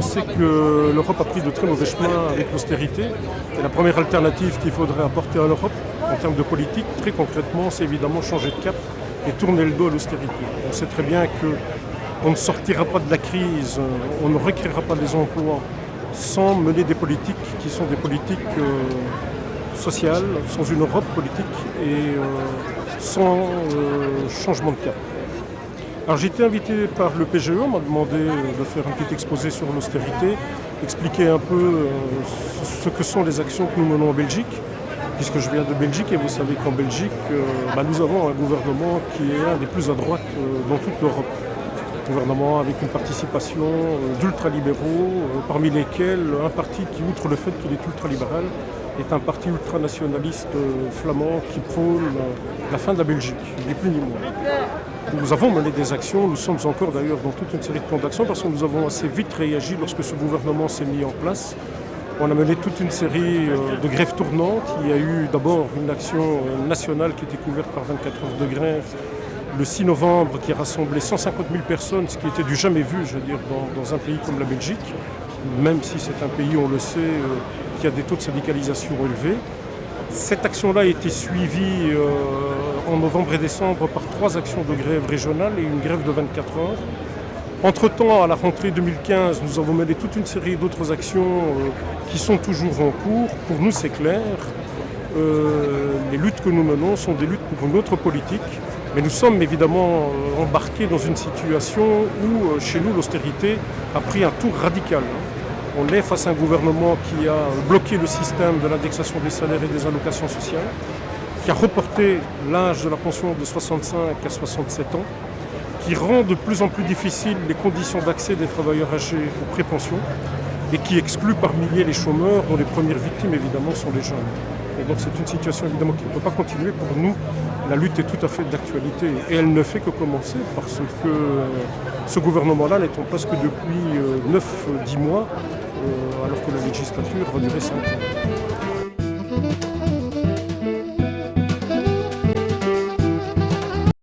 c'est que l'Europe a pris de très mauvais chemins avec l'austérité. Et la première alternative qu'il faudrait apporter à l'Europe, en termes de politique, très concrètement, c'est évidemment changer de cap et tourner le dos à l'austérité. On sait très bien qu'on ne sortira pas de la crise, on ne recréera pas des emplois sans mener des politiques qui sont des politiques euh, sociales, sans une Europe politique et euh, sans euh, changement de cap. Alors j'ai été invité par le PGE, on m'a demandé de faire un petit exposé sur l'austérité, expliquer un peu ce que sont les actions que nous menons en Belgique, puisque je viens de Belgique et vous savez qu'en Belgique, bah, nous avons un gouvernement qui est un des plus à droite dans toute l'Europe gouvernement avec une participation euh, d'ultralibéraux, euh, parmi lesquels un parti qui, outre le fait qu'il est ultralibéral, est un parti ultranationaliste euh, flamand qui prône la fin de la Belgique, ni plus ni moins. Nous avons mené des actions, nous sommes encore d'ailleurs dans toute une série de plans d'action parce que nous avons assez vite réagi lorsque ce gouvernement s'est mis en place. On a mené toute une série de grèves tournantes. Il y a eu d'abord une action nationale qui était couverte par 24 heures de grève le 6 novembre qui a rassemblé 150 000 personnes, ce qui était du jamais vu, je veux dans, un pays comme la Belgique, même si c'est un pays, on le sait, euh, qui a des taux de syndicalisation élevés. Cette action-là a été suivie euh, en novembre et décembre par trois actions de grève régionales et une grève de 24 heures. Entre-temps, à la rentrée 2015, nous avons mené toute une série d'autres actions euh, qui sont toujours en cours. Pour nous, c'est clair. les luttes que nous menons sont des luttes pour une autre politique, mais nous sommes évidemment euh, embarqués dans une situation où, euh, chez nous, l'austérité a pris un tour radical. On est face à un gouvernement qui a bloqué le système de l'indexation des salaires et des allocations sociales, qui a reporté l'âge de la pension de 65 à 67 ans, qui rend de plus en plus difficiles les conditions d'accès des travailleurs âgés aux prépensions et qui exclut par milliers les chômeurs, dont les premières victimes évidemment sont les jeunes. Et donc c'est une situation évidemment qui ne peut pas continuer. Pour nous, la lutte est tout à fait d'actualité et elle ne fait que commencer parce que euh, ce gouvernement-là n'est en place que depuis 9-10 euh, mois, alors que la législature va durer 5 ans.